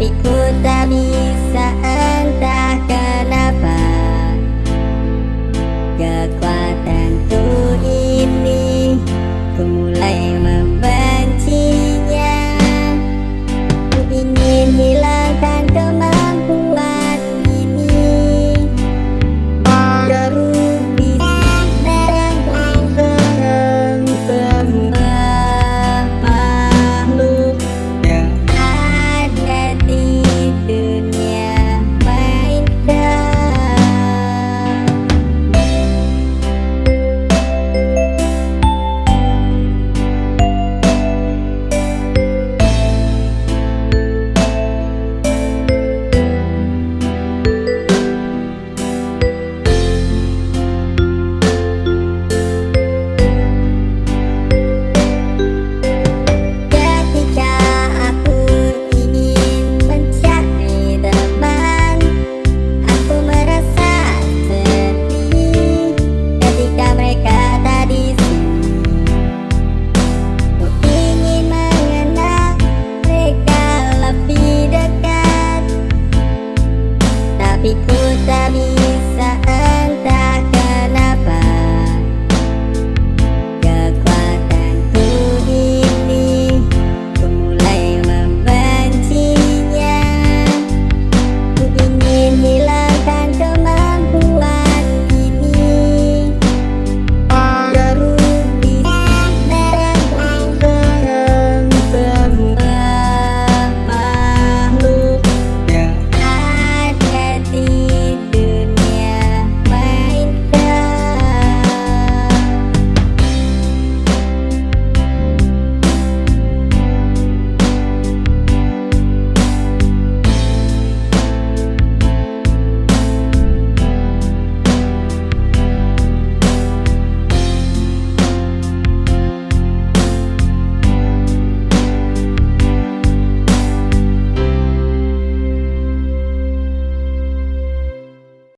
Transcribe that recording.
Topikmu tak bisa